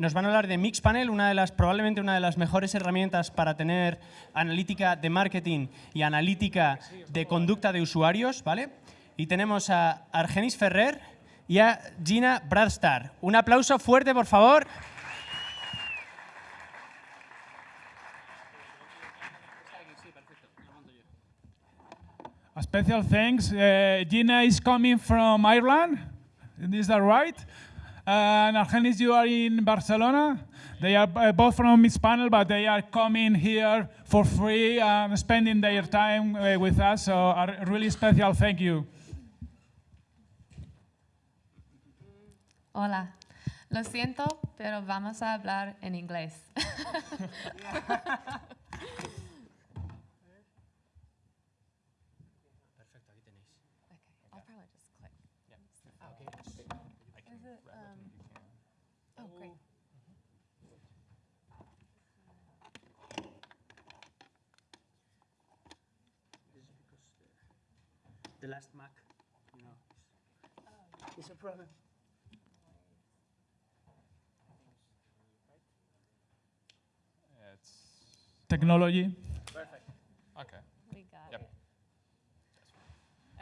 nos van a hablar de Mixpanel, una de las, probablemente una de las mejores herramientas para tener analítica de marketing y analítica de conducta de usuarios, ¿vale? Y tenemos a Argenis Ferrer y a Gina Bradstar. Un aplauso fuerte, por favor. A special thanks. Uh, Gina is coming from Ireland. Is that right? Uh, and Argenis, you are in Barcelona. They are uh, both from Mixpanel, but they are coming here for free and spending their time uh, with us. So a really special thank you. Hola. Lo siento, pero vamos a hablar en inglés. Okay, I'll probably just click. Is it, um, oh, great. The last Mac, you know, it's a problem. It's Technology. Perfect. Okay. We got Yep. it.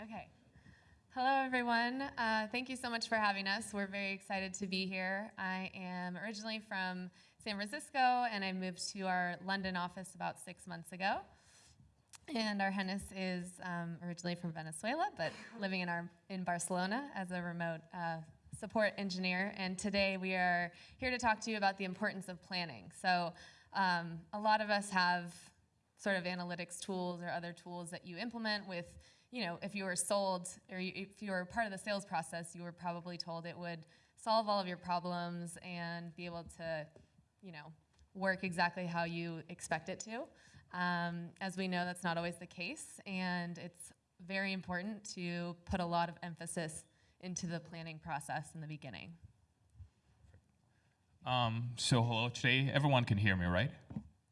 Okay. Hello, everyone. Uh, thank you so much for having us. We're very excited to be here. I am originally from San Francisco, and I moved to our London office about six months ago. And Argenis is um, originally from Venezuela, but living in, our, in Barcelona as a remote uh, support engineer. And today we are here to talk to you about the importance of planning. So um, a lot of us have sort of analytics tools or other tools that you implement with, you know, if you were sold or you, if you were part of the sales process, you were probably told it would solve all of your problems and be able to, you know, work exactly how you expect it to. Um, as we know, that's not always the case, and it's very important to put a lot of emphasis into the planning process in the beginning. Um, so hello today. Everyone can hear me, right?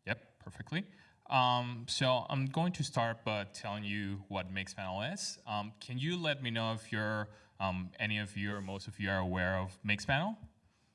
Yep, perfectly. Um, so I'm going to start by telling you what Mixpanel is. Um, can you let me know if you're, um, any of you or most of you are aware of Mixpanel?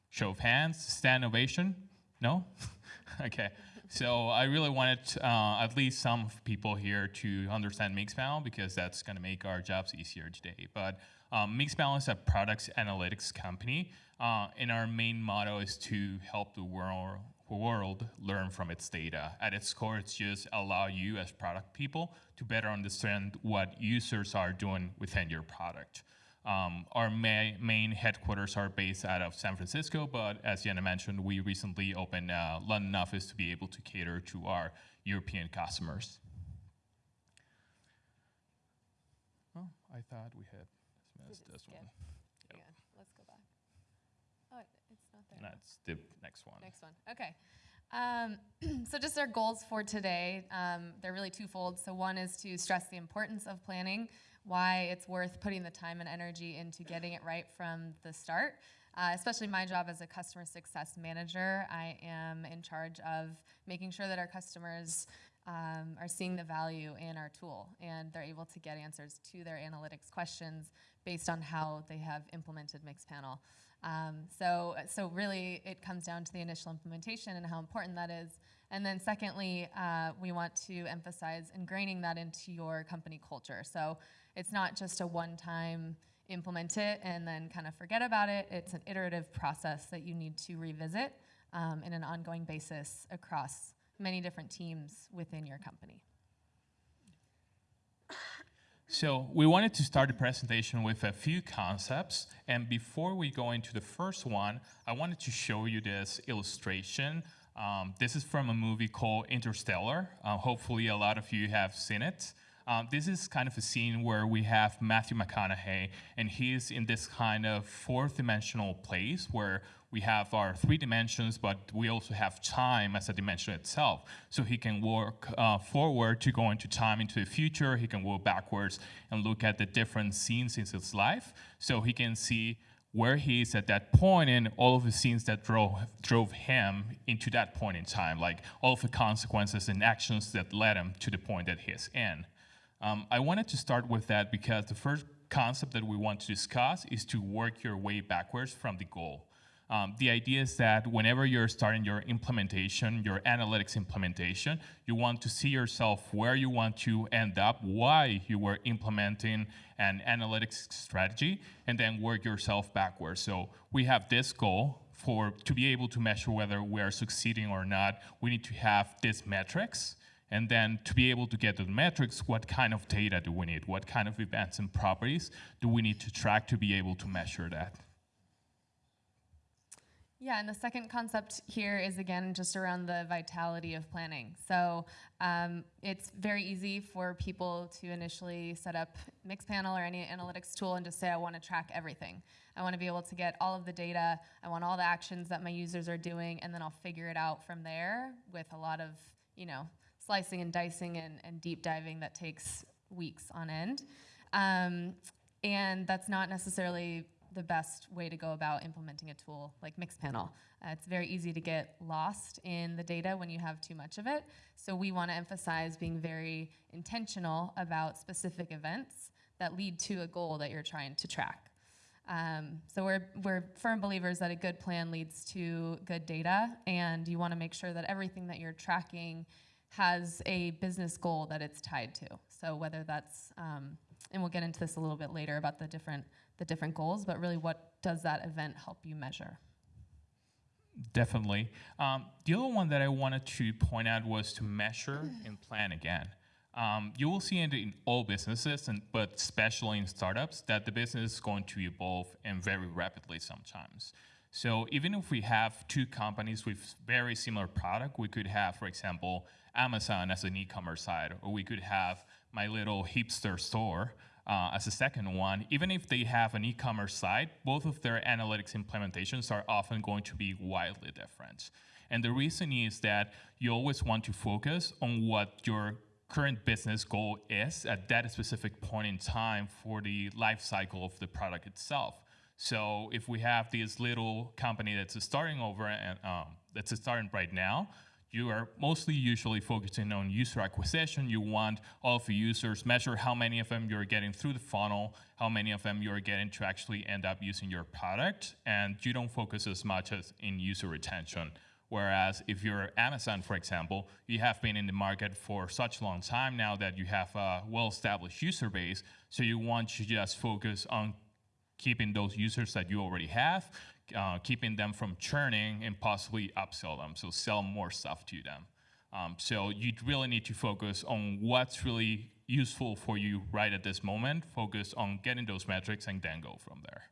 Show of hands, stand ovation? No? okay. So I really wanted uh, at least some people here to understand Mixpanel because that's going to make our jobs easier today. But um, Mixpanel is a products analytics company, uh, and our main motto is to help the world world learn from its data. At its core, it's just allow you as product people to better understand what users are doing within your product. Um, our ma main headquarters are based out of San Francisco, but as Jenna mentioned, we recently opened a London office to be able to cater to our European customers. Oh, I thought we had missed this skip. one. Yep. Hang on, let's go back. Oh, it's not there. That's the next one. Next one. Okay. Um, so just our goals for today, um, they're really twofold. So one is to stress the importance of planning, why it's worth putting the time and energy into getting it right from the start. Uh, especially my job as a customer success manager, I am in charge of making sure that our customers um, are seeing the value in our tool and they're able to get answers to their analytics questions based on how they have implemented Mixpanel. Um, so, so really, it comes down to the initial implementation and how important that is. And then secondly, uh, we want to emphasize ingraining that into your company culture. So it's not just a one-time implement it and then kind of forget about it. It's an iterative process that you need to revisit um, in an ongoing basis across many different teams within your company. So we wanted to start the presentation with a few concepts. And before we go into the first one, I wanted to show you this illustration. Um, this is from a movie called Interstellar. Uh, hopefully a lot of you have seen it. Um, this is kind of a scene where we have Matthew McConaughey, and he's in this kind of fourth dimensional place where we have our three dimensions, but we also have time as a dimension itself. So he can work uh, forward to go into time into the future. He can work backwards and look at the different scenes in his life. So he can see where he is at that point and all of the scenes that drove, drove him into that point in time, like all of the consequences and actions that led him to the point that he's in. Um, I wanted to start with that because the first concept that we want to discuss is to work your way backwards from the goal. Um, the idea is that whenever you're starting your implementation, your analytics implementation, you want to see yourself where you want to end up, why you were implementing an analytics strategy, and then work yourself backwards. So we have this goal for to be able to measure whether we are succeeding or not. We need to have these metrics. And then to be able to get to the metrics, what kind of data do we need? What kind of events and properties do we need to track to be able to measure that? Yeah, and the second concept here is again just around the vitality of planning. So um, it's very easy for people to initially set up Mixpanel or any analytics tool and just say, I want to track everything. I want to be able to get all of the data. I want all the actions that my users are doing, and then I'll figure it out from there with a lot of, you know, slicing and dicing and, and deep diving that takes weeks on end. Um, and that's not necessarily the best way to go about implementing a tool like Mixpanel. Uh, it's very easy to get lost in the data when you have too much of it. So we want to emphasize being very intentional about specific events that lead to a goal that you're trying to track. Um, so we're, we're firm believers that a good plan leads to good data, and you want to make sure that everything that you're tracking has a business goal that it's tied to. So whether that's, um, and we'll get into this a little bit later about the different the different goals, but really what does that event help you measure? Definitely. Um, the other one that I wanted to point out was to measure and plan again. Um, you will see it in all businesses, and, but especially in startups, that the business is going to evolve and very rapidly sometimes. So even if we have two companies with very similar product, we could have, for example, Amazon as an e-commerce side, or we could have my little hipster store uh, as a second one, even if they have an e-commerce site, both of their analytics implementations are often going to be wildly different. And the reason is that you always want to focus on what your current business goal is at that specific point in time for the life cycle of the product itself. So if we have this little company that's starting over and um, that's starting right now, you are mostly usually focusing on user acquisition. You want all of the users, measure how many of them you're getting through the funnel, how many of them you're getting to actually end up using your product, and you don't focus as much as in user retention. Whereas if you're Amazon, for example, you have been in the market for such long time now that you have a well-established user base, so you want to just focus on keeping those users that you already have, uh, keeping them from churning and possibly upsell them, so sell more stuff to them. Um, so you really need to focus on what's really useful for you right at this moment, focus on getting those metrics and then go from there.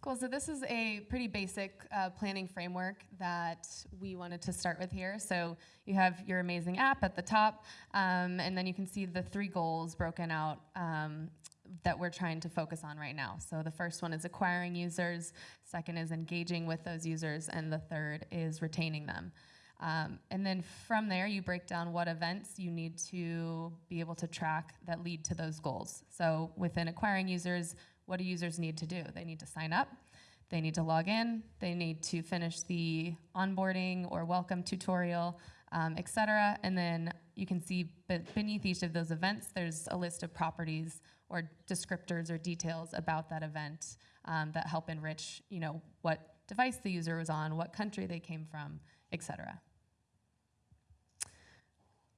Cool, so this is a pretty basic uh, planning framework that we wanted to start with here. So you have your amazing app at the top, um, and then you can see the three goals broken out um, that we're trying to focus on right now. So the first one is acquiring users, second is engaging with those users, and the third is retaining them. Um, and then from there, you break down what events you need to be able to track that lead to those goals. So within acquiring users, what do users need to do? They need to sign up, they need to log in, they need to finish the onboarding or welcome tutorial, um, etc. And then you can see beneath each of those events, there's a list of properties or descriptors or details about that event um, that help enrich, you know, what device the user was on, what country they came from, etc.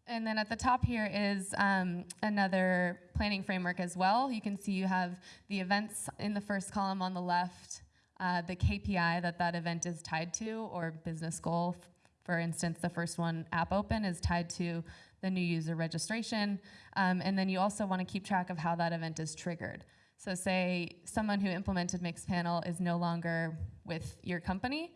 And then at the top here is um, another planning framework as well. You can see you have the events in the first column on the left, uh, the KPI that that event is tied to, or business goal. For instance, the first one, app open, is tied to the new user registration. Um, and then you also want to keep track of how that event is triggered. So say someone who implemented Mixpanel is no longer with your company,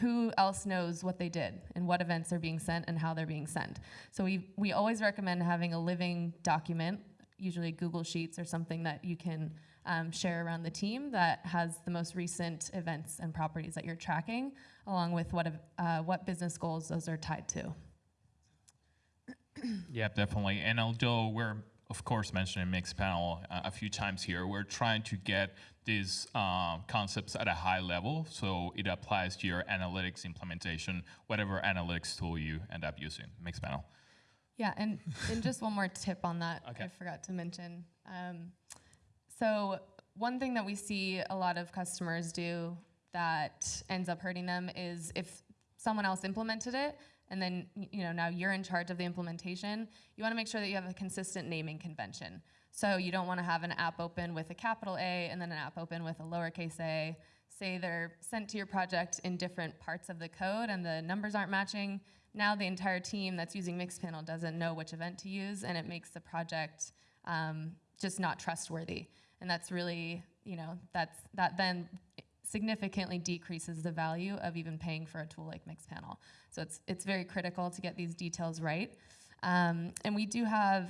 who else knows what they did and what events are being sent and how they're being sent. So we, we always recommend having a living document, usually Google Sheets or something that you can um, share around the team that has the most recent events and properties that you're tracking, along with what, uh, what business goals those are tied to. yeah, definitely. And although we're of course mentioning Mixpanel uh, a few times here, we're trying to get these uh, concepts at a high level so it applies to your analytics implementation, whatever analytics tool you end up using, Mixpanel. Yeah, and, and just one more tip on that okay. I forgot to mention. Um, so one thing that we see a lot of customers do that ends up hurting them is if someone else implemented it and then you know now you're in charge of the implementation, you want to make sure that you have a consistent naming convention. So you don't want to have an app open with a capital A and then an app open with a lowercase a. Say they're sent to your project in different parts of the code and the numbers aren't matching. Now the entire team that's using Mixpanel doesn't know which event to use, and it makes the project um, just not trustworthy. And that's really, you know, that's that then significantly decreases the value of even paying for a tool like Mixpanel. So it's it's very critical to get these details right. Um, and we do have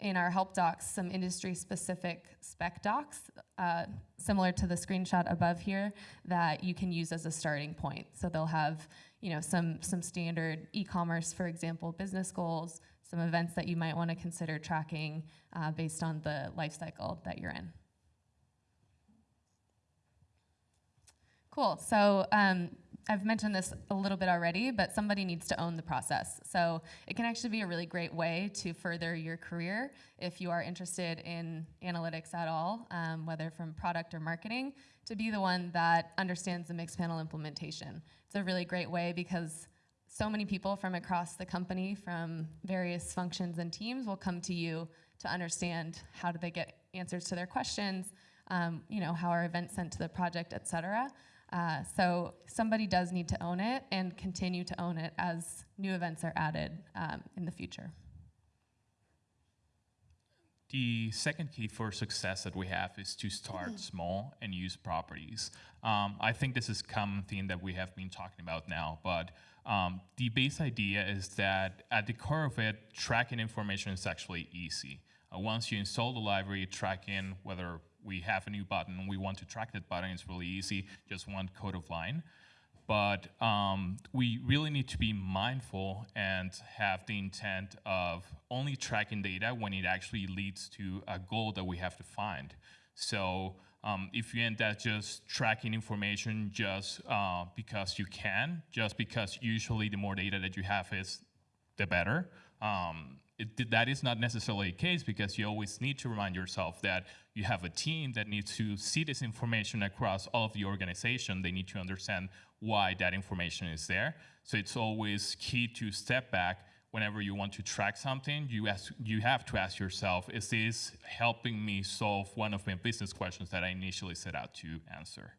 in our help docs some industry specific spec docs, uh, similar to the screenshot above here, that you can use as a starting point. So they'll have you know some some standard e-commerce, for example, business goals, some events that you might want to consider tracking uh, based on the life cycle that you're in. Cool. So um, I've mentioned this a little bit already, but somebody needs to own the process. So it can actually be a really great way to further your career if you are interested in analytics at all, um, whether from product or marketing, to be the one that understands the Mixpanel implementation. It's a really great way because so many people from across the company, from various functions and teams, will come to you to understand how do they get answers to their questions, um, you know, how are events sent to the project, et cetera. Uh, so somebody does need to own it and continue to own it as new events are added um, in the future. The second key for success that we have is to start small and use properties. Um, I think this is a common theme that we have been talking about now, but um, the base idea is that at the core of it, tracking information is actually easy. Uh, once you install the library, tracking whether we have a new button, we want to track that button, it's really easy, just one code of line. But um, we really need to be mindful and have the intent of only tracking data when it actually leads to a goal that we have to find. So um, if you end up just tracking information just uh, because you can, just because usually the more data that you have is the better. Um, it, that is not necessarily the case because you always need to remind yourself that you have a team that needs to see this information across all of the organization. They need to understand why that information is there. So it's always key to step back whenever you want to track something. You ask, you have to ask yourself, is this helping me solve one of my business questions that I initially set out to answer?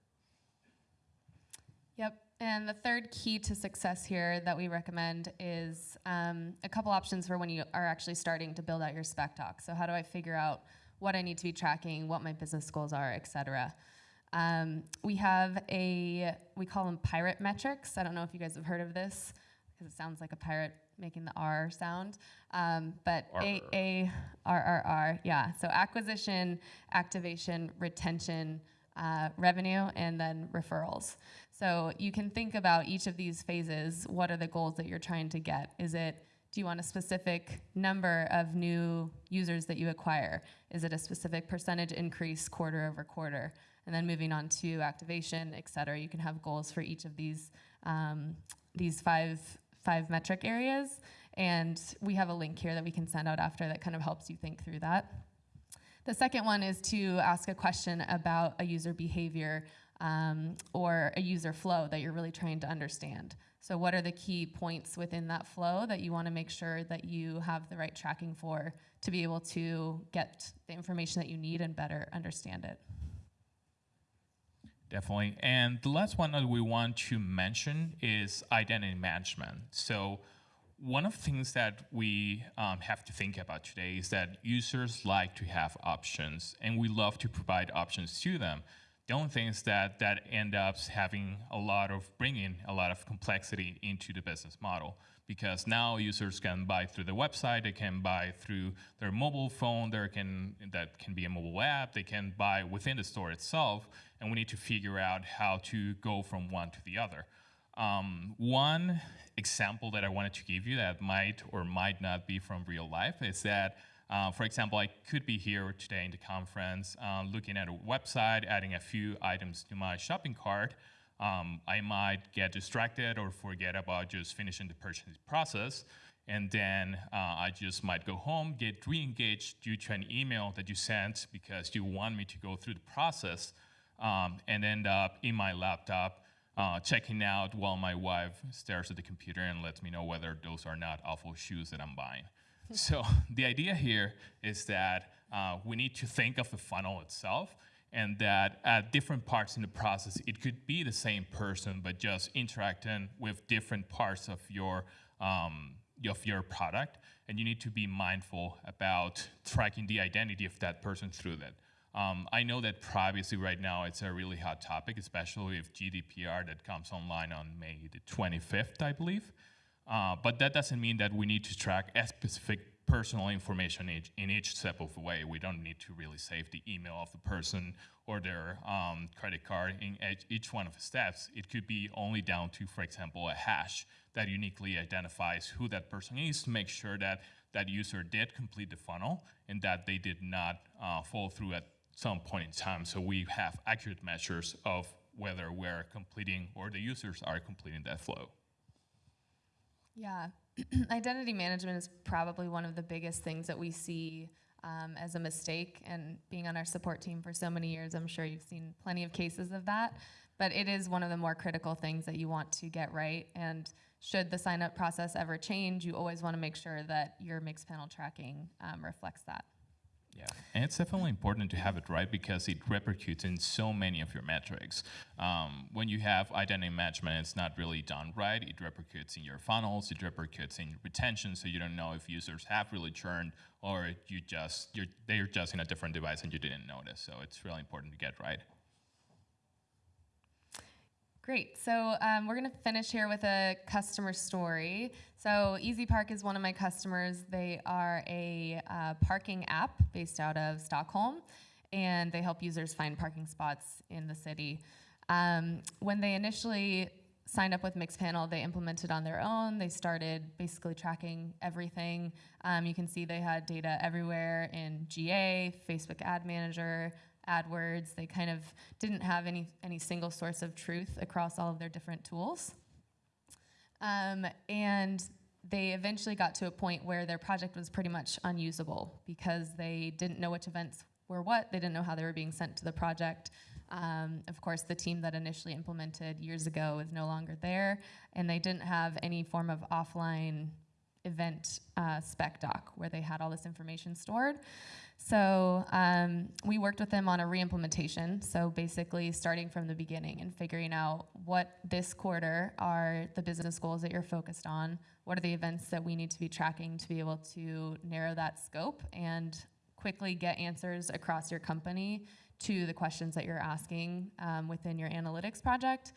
And the third key to success here that we recommend is um, a couple options for when you are actually starting to build out your spec doc. So how do I figure out what I need to be tracking, what my business goals are, et cetera. Um, we have a, we call them pirate metrics. I don't know if you guys have heard of this because it sounds like a pirate making the R sound. Um, but A, A, R, R, R, yeah. So acquisition, activation, retention, uh, revenue, and then referrals. So you can think about each of these phases. What are the goals that you're trying to get? Is it do you want a specific number of new users that you acquire? Is it a specific percentage increase quarter over quarter? And then moving on to activation, et cetera. You can have goals for each of these um, these five five metric areas. And we have a link here that we can send out after that kind of helps you think through that. The second one is to ask a question about a user behavior um, or a user flow that you're really trying to understand. So what are the key points within that flow that you want to make sure that you have the right tracking for to be able to get the information that you need and better understand it? Definitely. And the last one that we want to mention is identity management. So one of the things that we um, have to think about today is that users like to have options, and we love to provide options to them. The only thing is that that end up having a lot of bringing a lot of complexity into the business model because now users can buy through the website, they can buy through their mobile phone, there can that can be a mobile app, they can buy within the store itself, and we need to figure out how to go from one to the other. Um, one example that I wanted to give you that might or might not be from real life is that, uh, for example, I could be here today in the conference uh, looking at a website, adding a few items to my shopping cart. Um, I might get distracted or forget about just finishing the purchase process. and then uh, I just might go home, get re-engaged due to an email that you sent because you want me to go through the process, um, and end up in my laptop uh, checking out while my wife stares at the computer and lets me know whether those are not awful shoes that I'm buying. so the idea here is that uh, we need to think of the funnel itself and that at different parts in the process, it could be the same person, but just interacting with different parts of your um, of your product, and you need to be mindful about tracking the identity of that person through that. Um, I know that privacy right now it's a really hot topic, especially with GDPR that comes online on May the 25th, I believe. Uh, but that doesn't mean that we need to track specific personal information each, in each step of the way. We don't need to really save the email of the person or their um, credit card in each one of the steps. It could be only down to, for example, a hash that uniquely identifies who that person is to make sure that that user did complete the funnel and that they did not uh, fall through at some point in time. So we have accurate measures of whether we're completing or the users are completing that flow. Yeah, identity management is probably one of the biggest things that we see um, as a mistake. And being on our support team for so many years, I'm sure you've seen plenty of cases of that. But it is one of the more critical things that you want to get right. And should the sign up process ever change, you always want to make sure that your Mixpanel tracking um, reflects that. Yeah, and it's definitely important to have it right because it repercutes in so many of your metrics. Um, when you have identity management, it's not really done right. It repercutes in your funnels, it repercutes in retention, so you don't know if users have really churned or you just you're they're just in a different device and you didn't notice. So it's really important to get right. Great. So um, we're going to finish here with a customer story. So EasyPark is one of my customers. They are a uh, parking app based out of Stockholm, and they help users find parking spots in the city. Um, when they initially signed up with Mixpanel, they implemented on their own. They started basically tracking everything. Um, you can see they had data everywhere in GA, Facebook Ad Manager, AdWords. They kind of didn't have any, any single source of truth across all of their different tools. Um, and they eventually got to a point where their project was pretty much unusable because they didn't know which events were what, they didn't know how they were being sent to the project. Um, of course, the team that initially implemented years ago is no longer there, and they didn't have any form of offline event uh, spec doc where they had all this information stored. So um, we worked with them on a re-implementation. So basically starting from the beginning and figuring out what this quarter are the business goals that you're focused on, what are the events that we need to be tracking to be able to narrow that scope and quickly get answers across your company to the questions that you're asking um, within your analytics project.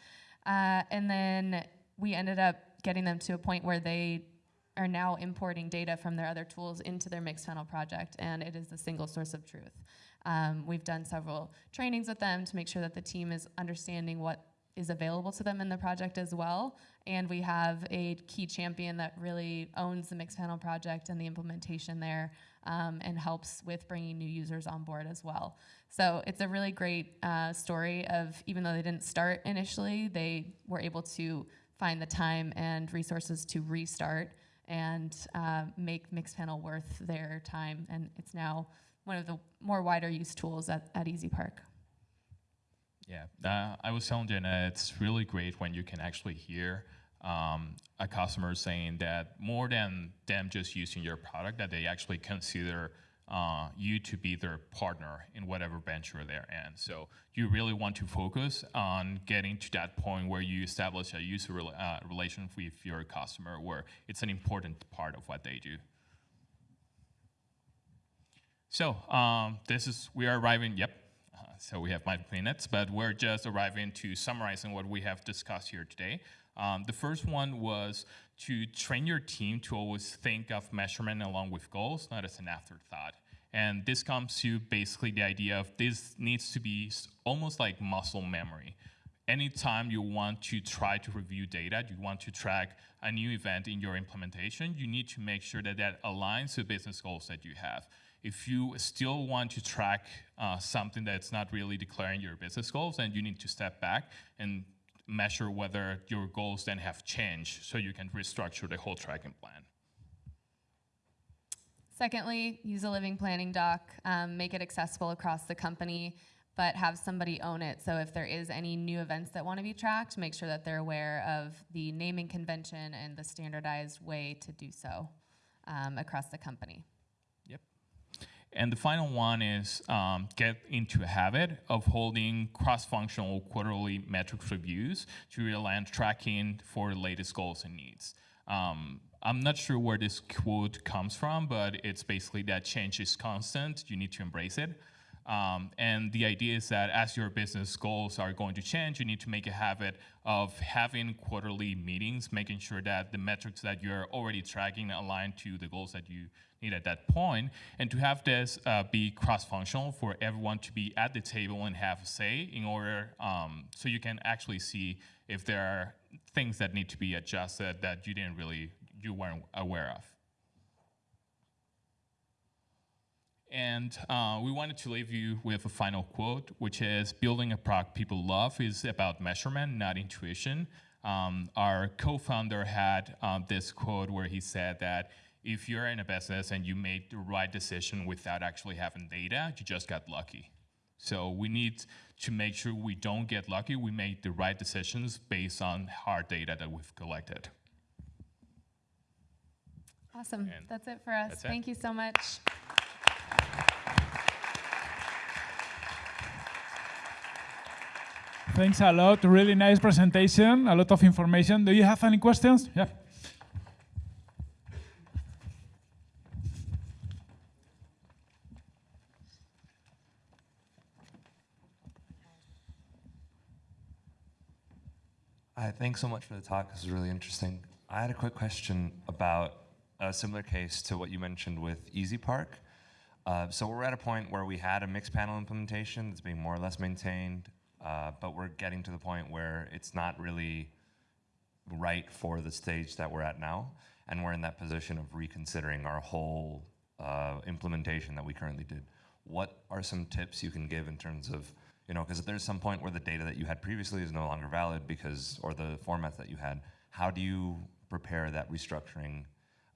Uh, and then we ended up getting them to a point where they are now importing data from their other tools into their Mixpanel project, and it is the single source of truth. Um, we've done several trainings with them to make sure that the team is understanding what is available to them in the project as well. And we have a key champion that really owns the Mixpanel project and the implementation there um, and helps with bringing new users on board as well. So it's a really great uh, story of even though they didn't start initially, they were able to find the time and resources to restart and uh, make Mixpanel worth their time. And it's now one of the more wider use tools at, at EasyPark. Yeah, uh, I was telling Jenna, it's really great when you can actually hear um, a customer saying that more than them just using your product, that they actually consider uh, you to be their partner in whatever venture they're in. So you really want to focus on getting to that point where you establish a user re uh, relation with your customer, where it's an important part of what they do. So um, this is we are arriving. Yep. Uh, so we have five minutes, but we're just arriving to summarizing what we have discussed here today. Um, the first one was to train your team to always think of measurement along with goals, not as an afterthought. And this comes to basically the idea of this needs to be almost like muscle memory. Anytime you want to try to review data, you want to track a new event in your implementation, you need to make sure that that aligns to business goals that you have. If you still want to track uh, something that's not really declaring your business goals, then you need to step back and measure whether your goals then have changed so you can restructure the whole tracking plan. Secondly, use a living planning doc, um, make it accessible across the company, but have somebody own it. So if there is any new events that want to be tracked, make sure that they're aware of the naming convention and the standardized way to do so um, across the company. And the final one is um, get into a habit of holding cross-functional quarterly metrics reviews to align tracking for the latest goals and needs. Um, I'm not sure where this quote comes from, but it's basically that change is constant. You need to embrace it. Um, and the idea is that as your business goals are going to change, you need to make a habit of having quarterly meetings, making sure that the metrics that you're already tracking align to the goals that you need at that point, and to have this uh, be cross-functional for everyone to be at the table and have a say in order, um, so you can actually see if there are things that need to be adjusted that you didn't really, you weren't aware of. And uh, we wanted to leave you with a final quote, which is building a product people love is about measurement, not intuition. Um, our co-founder had um, this quote where he said that if you're in a business and you made the right decision without actually having data, you just got lucky. So we need to make sure we don't get lucky. We make the right decisions based on hard data that we've collected. Awesome. And That's it for us. that's it. Thank you so much. Thanks a lot. Really nice presentation. A lot of information. Do you have any questions? Yeah. Hi, thanks so much for the talk. This is really interesting. I had a quick question about a similar case to what you mentioned with EasyPark. Uh, so we're at a point where we had a Mixpanel implementation that's being more or less maintained, uh, but we're getting to the point where it's not really right for the stage that we're at now, and we're in that position of reconsidering our whole uh, implementation that we currently did. What are some tips you can give in terms of, you know, because there's some point where the data that you had previously is no longer valid because, or the formats that you had. How do you prepare that restructuring?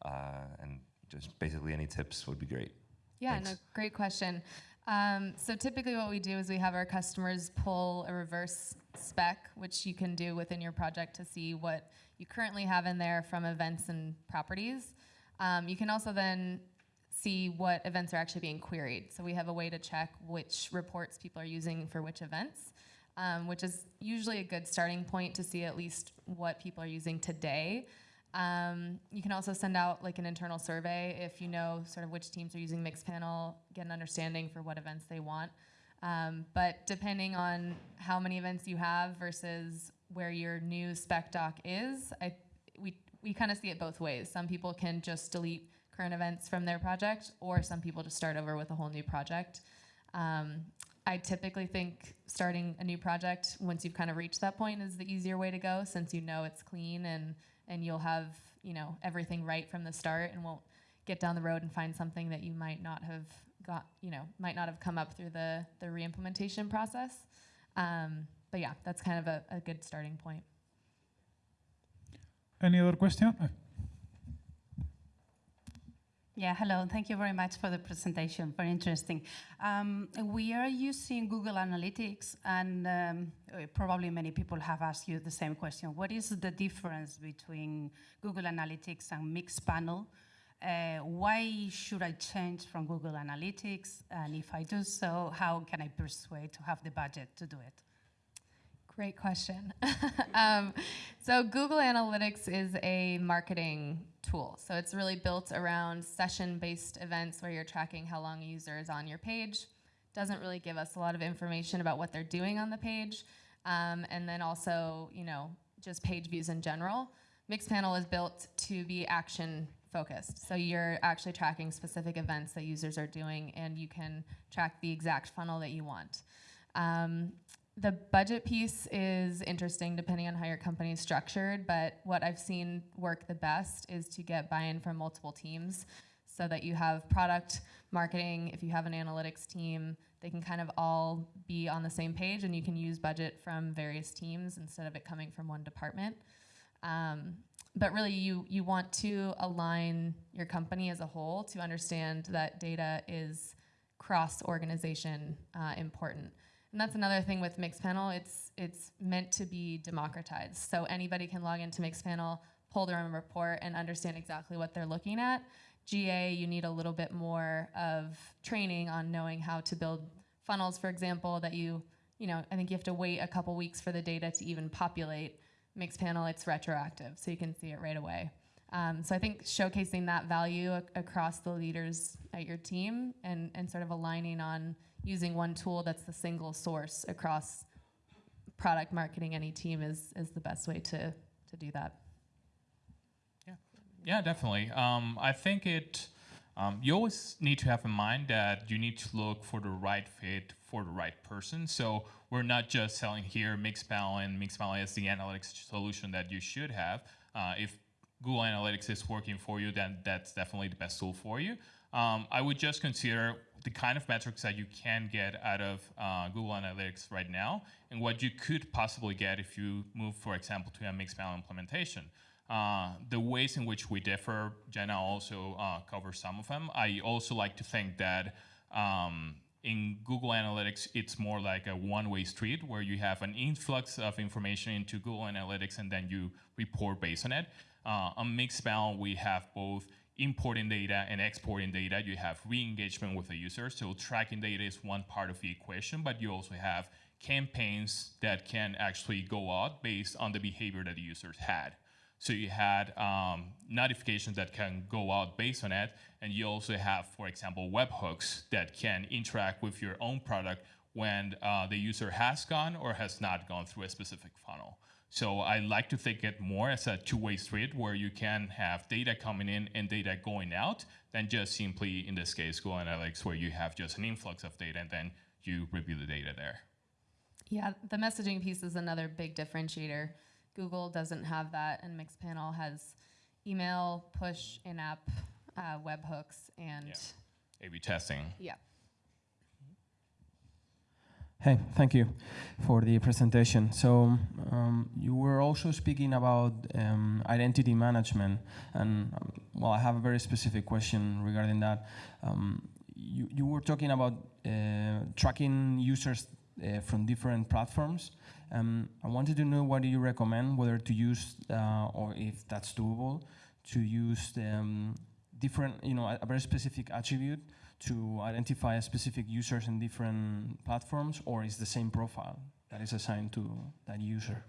Uh, and just basically any tips would be great. Yeah, no, great question. Um, so typically what we do is we have our customers pull a reverse spec, which you can do within your project to see what you currently have in there from events and properties. Um, you can also then see what events are actually being queried. So we have a way to check which reports people are using for which events, um, which is usually a good starting point to see at least what people are using today. Um, you can also send out like an internal survey if you know sort of which teams are using Mixpanel, get an understanding for what events they want. Um, but depending on how many events you have versus where your new spec doc is, I, we, we kind of see it both ways. Some people can just delete current events from their project, or some people just start over with a whole new project. Um, I typically think starting a new project once you've kind of reached that point is the easier way to go, since you know it's clean and and you'll have you know everything right from the start, and won't get down the road and find something that you might not have got you know might not have come up through the the reimplementation process. Um, but yeah, that's kind of a, a good starting point. Any other question? Yeah, hello. Thank you very much for the presentation. Very interesting. Um, we are using Google Analytics, and um, uh, probably many people have asked you the same question. What is the difference between Google Analytics and Mixpanel? Uh, why should I change from Google Analytics? And if I do so, how can I persuade to have the budget to do it? Great question. um, so Google Analytics is a marketing tool. So it's really built around session-based events where you're tracking how long a user is on your page. Doesn't really give us a lot of information about what they're doing on the page. Um, and then also, you know, just page views in general. Mixpanel is built to be action focused. So you're actually tracking specific events that users are doing and you can track the exact funnel that you want. Um, the budget piece is interesting depending on how your company is structured, but what I've seen work the best is to get buy-in from multiple teams so that you have product, marketing, if you have an analytics team, they can kind of all be on the same page and you can use budget from various teams instead of it coming from one department. Um, but really, you, you want to align your company as a whole to understand that data is cross organization uh, important. And that's another thing with Mixpanel. It's it's meant to be democratized, so anybody can log into Mixpanel, pull their own report, and understand exactly what they're looking at. GA, you need a little bit more of training on knowing how to build funnels, for example, that you you know I think you have to wait a couple weeks for the data to even populate. Mixpanel, it's retroactive, so you can see it right away. Um, so I think showcasing that value ac- across the leaders at your team and, and sort of aligning on using one tool that's the single source across product marketing any team is, is the best way to, to do that. Yeah, yeah definitely. Um, I think it. Um, you always need to have in mind that you need to look for the right fit for the right person. So we're not just selling here Mixpanel and Mixpanel is the analytics solution that you should have. Uh, if Google Analytics is working for you, then that's definitely the best tool for you. Um, I would just consider the kind of metrics that you can get out of uh, Google Analytics right now and what you could possibly get if you move, for example, to a Mixpanel implementation. Uh, the ways in which we differ, Jenna also uh, covers some of them. I also like to think that um, in Google Analytics, it's more like a one-way street where you have an influx of information into Google Analytics and then you report based on it. Uh, on Mixpanel, we have both importing data and exporting data. You have re-engagement with the user. So tracking data is one part of the equation, but you also have campaigns that can actually go out based on the behavior that the users had. So you had um, notifications that can go out based on it, and you also have, for example, webhooks that can interact with your own product when uh, the user has gone or has not gone through a specific funnel. So I like to think it more as a two-way street where you can have data coming in and data going out than just simply, in this case, Google Analytics, where you have just an influx of data and then you review the data there. Yeah, the messaging piece is another big differentiator. Google doesn't have that, and Mixpanel has email, push, in-app, uh, webhooks, and A/B testing. yeah. Hey, thank you for the presentation. So um, you were also speaking about um, identity management, and um, well, I have a very specific question regarding that. Um, you, you were talking about uh, tracking users uh, from different platforms. Um, I wanted to know what do you recommend, whether to use uh, or if that's doable, to use um, different, you know, a, a very specific attribute to identify specific users in different platforms, or is the same profile that is assigned to that user?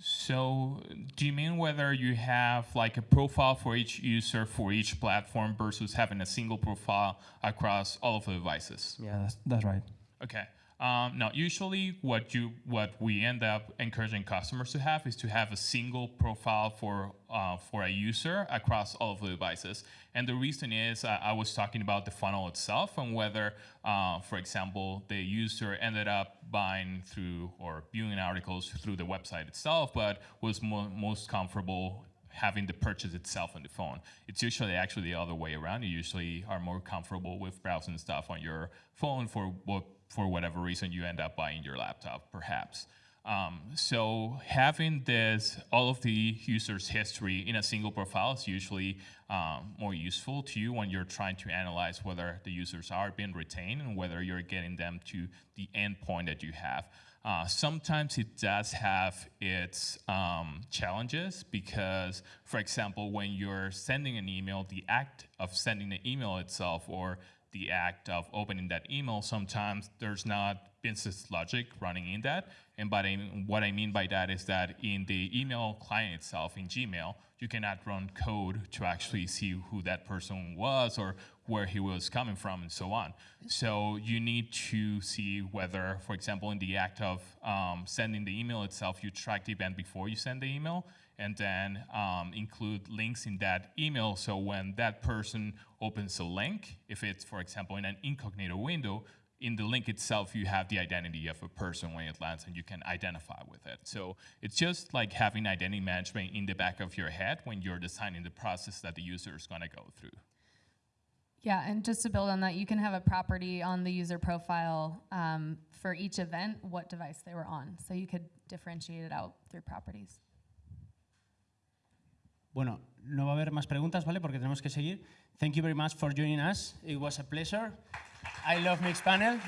So, do you mean whether you have like a profile for each user for each platform versus having a single profile across all of the devices? Yeah, that's, that's right. Okay. Um, now, usually, what you what we end up encouraging customers to have is to have a single profile for uh, for a user across all of the devices. And the reason is uh, I was talking about the funnel itself and whether, uh, for example, the user ended up buying through or viewing articles through the website itself, but was mo most comfortable having the purchase itself on the phone. It's usually actually the other way around. You usually are more comfortable with browsing stuff on your phone for what for whatever reason you end up buying your laptop, perhaps. Um, so having this, all of the user's history in a single profile is usually um, more useful to you when you're trying to analyze whether the users are being retained and whether you're getting them to the endpoint that you have. Uh, sometimes it does have its um, challenges because, for example, when you're sending an email, the act of sending the email itself or the act of opening that email, sometimes there's not business logic running in that. And the, what I mean by that is that in the email client itself, in Gmail, you cannot run code to actually see who that person was or where he was coming from and so on. So you need to see whether, for example, in the act of um, sending the email itself, you track the event before you send the email, and then um, include links in that email. So when that person opens a link, if it's, for example, in an incognito window, in the link itself, you have the identity of a person when it lands and you can identify with it. So it's just like having identity management in the back of your head when you're designing the process that the user is gonna go through. Yeah, and just to build on that, you can have a property on the user profile um, for each event, what device they were on. So you could differentiate it out through properties. Bueno, no va a haber más preguntas, ¿vale? Porque tenemos que seguir. Thank you very much for joining us. It was a pleasure. I love mixed Mixpanel.